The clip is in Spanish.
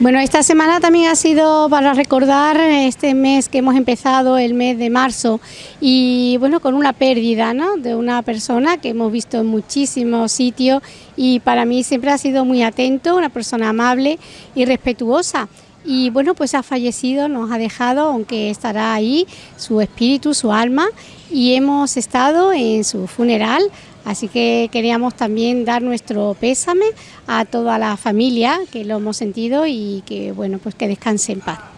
Bueno, esta semana también ha sido para recordar este mes que hemos empezado, el mes de marzo, y bueno, con una pérdida ¿no? de una persona que hemos visto en muchísimos sitios y para mí siempre ha sido muy atento, una persona amable y respetuosa. Y bueno, pues ha fallecido, nos ha dejado, aunque estará ahí su espíritu, su alma, y hemos estado en su funeral Así que queríamos también dar nuestro pésame a toda la familia que lo hemos sentido y que bueno, pues que descanse en paz.